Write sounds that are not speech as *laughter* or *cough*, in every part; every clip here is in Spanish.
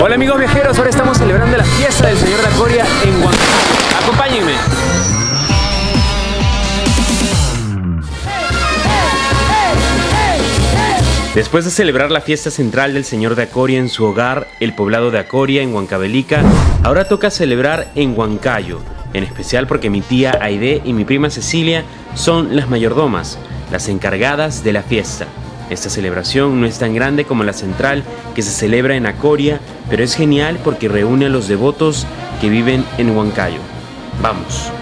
Hola amigos viajeros, ahora estamos celebrando la fiesta del Señor de Acoria en Huancayo. Acompáñenme. Después de celebrar la fiesta central del Señor de Acoria en su hogar, el poblado de Acoria en Huancavelica, ahora toca celebrar en Huancayo, en especial porque mi tía Aide y mi prima Cecilia son las mayordomas, las encargadas de la fiesta. Esta celebración no es tan grande como la central que se celebra en Acoria, pero es genial porque reúne a los devotos que viven en Huancayo. Vamos.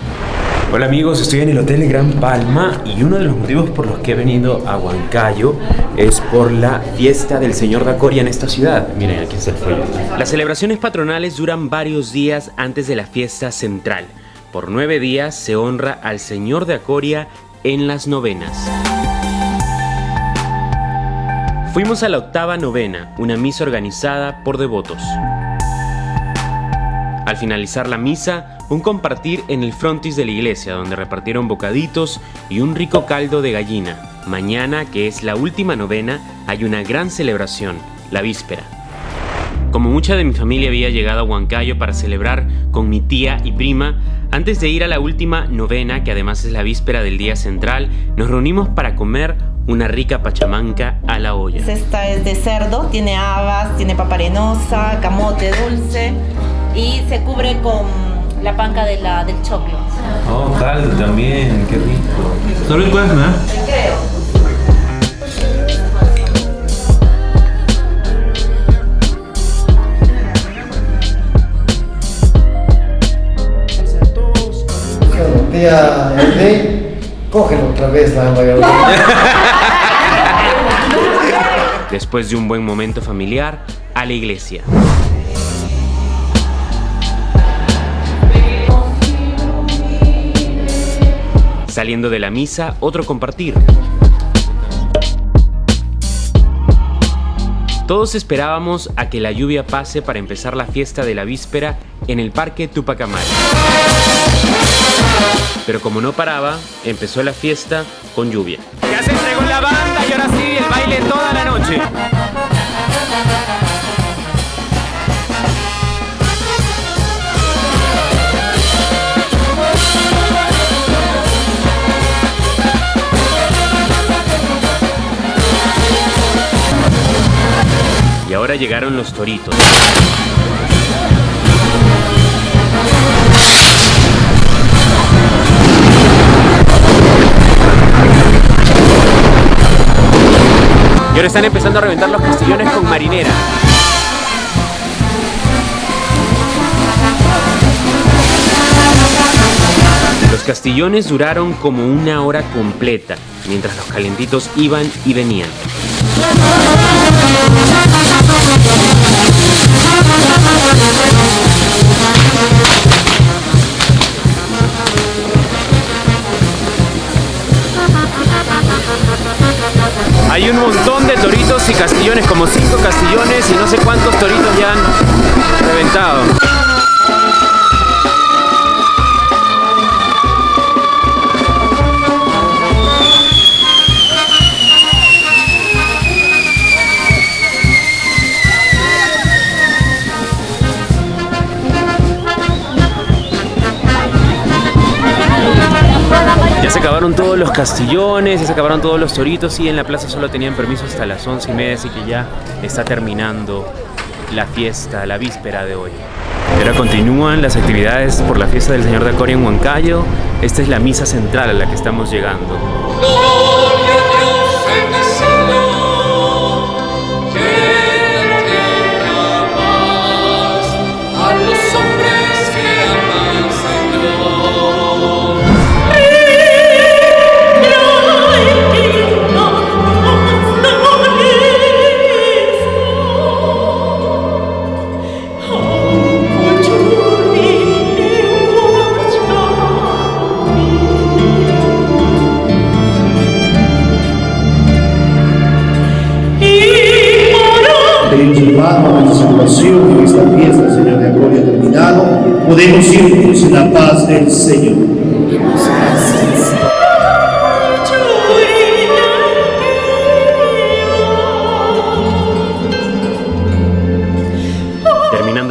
Hola amigos, estoy en el Hotel Gran Palma y uno de los motivos por los que he venido a Huancayo es por la fiesta del Señor de Acoria en esta ciudad. Miren, aquí está el folleto. Las celebraciones patronales duran varios días antes de la fiesta central. Por nueve días se honra al Señor de Acoria en las novenas. Fuimos a la octava novena, una misa organizada por devotos. Al finalizar la misa, un compartir en el frontis de la iglesia donde repartieron bocaditos y un rico caldo de gallina. Mañana, que es la última novena, hay una gran celebración, la víspera. Como mucha de mi familia había llegado a Huancayo para celebrar con mi tía y prima, antes de ir a la última novena, que además es la víspera del día central, nos reunimos para comer una rica pachamanca a la olla. Esta es de cerdo, tiene habas, tiene paparenosa, camote dulce y se cubre con la panca de la, del choclo. Oh, caldo también, qué rico. ¿Solo encuentras, no? Creo. Tía Erde, cógelo otra vez la *laughs* Después de un buen momento familiar, a la iglesia. Saliendo de la misa, otro compartir. Todos esperábamos a que la lluvia pase para empezar la fiesta de la víspera en el Parque Tupac Amaru. Pero como no paraba, empezó la fiesta con lluvia. La banda y ahora sí el baile toda la noche. Y ahora llegaron los toritos. Y ahora están empezando a reventar los castillones con marinera. Los castillones duraron como una hora completa, mientras los calentitos iban y venían. Hay un montón de toritos y castillones, como cinco castillones y no sé cuántos toritos ya han reventado. Acabaron todos los castillones, ya se acabaron todos los toritos y en la plaza solo tenían permiso hasta las once y media, así que ya está terminando la fiesta, la víspera de hoy. Ahora continúan las actividades por la fiesta del Señor de Acoria en Huancayo. Esta es la misa central a la que estamos llegando. Esta fiesta, Señor de podemos irnos en la paz del Señor.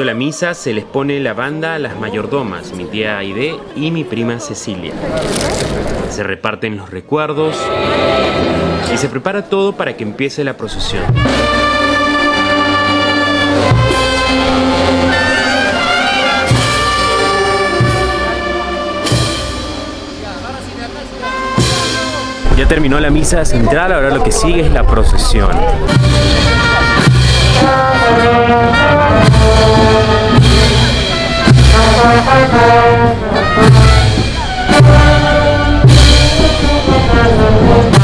La misa, se les pone la banda a las mayordomas, mi tía Aide y mi prima Cecilia. Se reparten los recuerdos y se prepara todo para que empiece la procesión. Ya terminó la misa central, ahora lo que sigue es la procesión.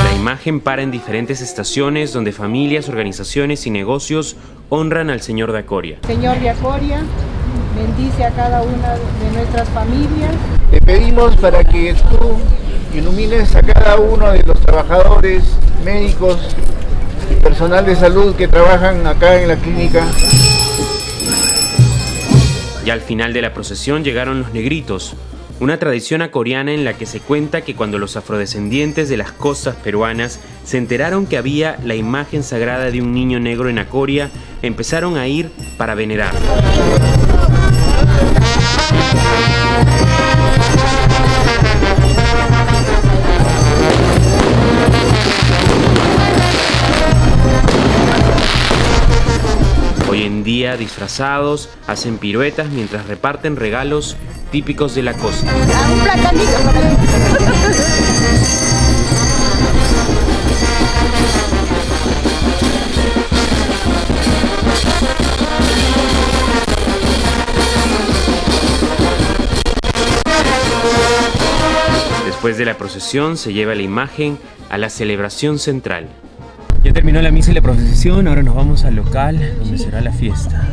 La imagen para en diferentes estaciones donde familias, organizaciones y negocios honran al Señor de Acoria. Señor de Acoria, bendice a cada una de nuestras familias. Te pedimos para que tú ilumines a cada uno de los trabajadores, médicos y personal de salud que trabajan acá en la clínica. Ya al final de la procesión llegaron los negritos, una tradición acoriana en la que se cuenta que cuando los afrodescendientes de las costas peruanas se enteraron que había la imagen sagrada de un niño negro en Acoria, empezaron a ir para venerar. Disfrazados, hacen piruetas mientras reparten regalos típicos de la costa. Después de la procesión se lleva la imagen a la celebración central. Terminó la misa y la procesión, ahora nos vamos al local donde será la fiesta.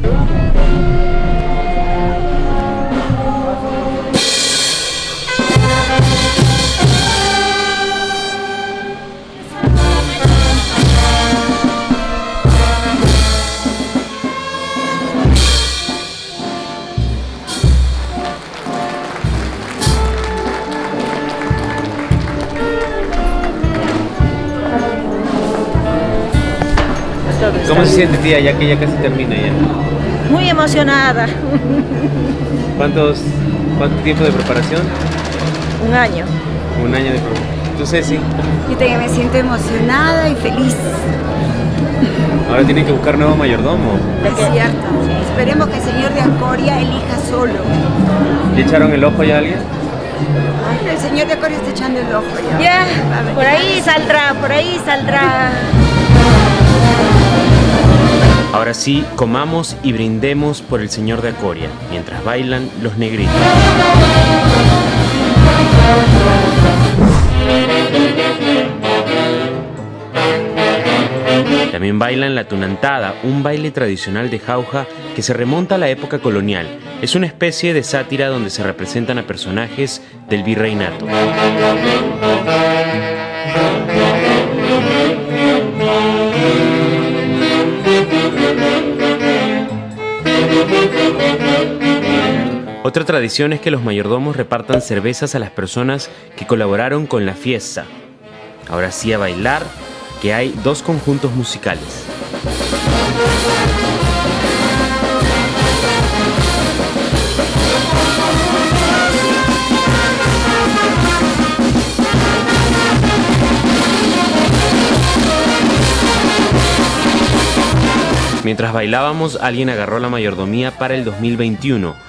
¿Cómo se siente tía ya que ya casi termina ya? Muy emocionada. ¿Cuántos, ¿Cuánto tiempo de preparación? Un año. Un año de preparación. ¿Tú Ceci? Yo también me siento emocionada y feliz. Ahora tienen que buscar nuevo mayordomo. Es cierto. Esperemos que el señor de Ancoria elija solo. ¿Le echaron el ojo ya a alguien? Ay, el señor de Ancoria está echando el ojo ya. Ya, por ahí saldrá, por ahí saldrá. Ahora sí, comamos y brindemos por el Señor de Acoria, mientras bailan los negritos. También bailan la tunantada, un baile tradicional de Jauja que se remonta a la época colonial. Es una especie de sátira donde se representan a personajes del virreinato. Otra tradición es que los mayordomos repartan cervezas a las personas que colaboraron con la fiesta. Ahora sí a bailar, que hay dos conjuntos musicales. Mientras bailábamos, alguien agarró la mayordomía para el 2021,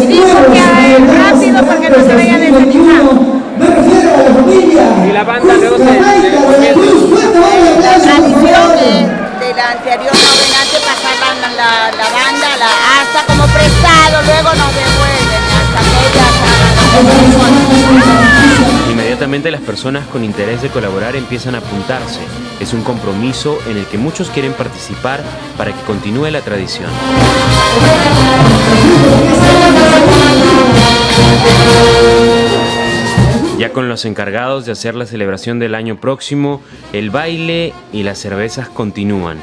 Y dijo que rápido para que no se vayan a desanimar. Me refiero a la familia. Y la banda luego se... La tradición de, de la anterior la, la, la banda la, hasta como prestado, luego nos las personas con interés de colaborar empiezan a apuntarse. Es un compromiso en el que muchos quieren participar para que continúe la tradición. Ya con los encargados de hacer la celebración del año próximo, el baile y las cervezas continúan.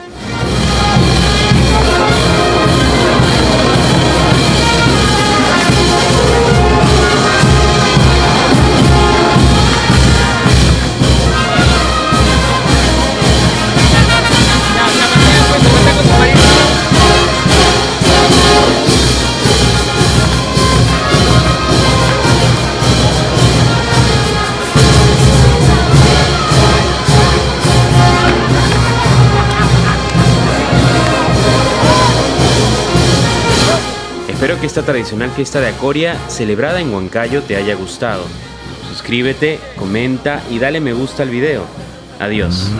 Tradicional fiesta de Acoria, celebrada en Huancayo, te haya gustado. Suscríbete, comenta y dale me gusta al video. Adiós.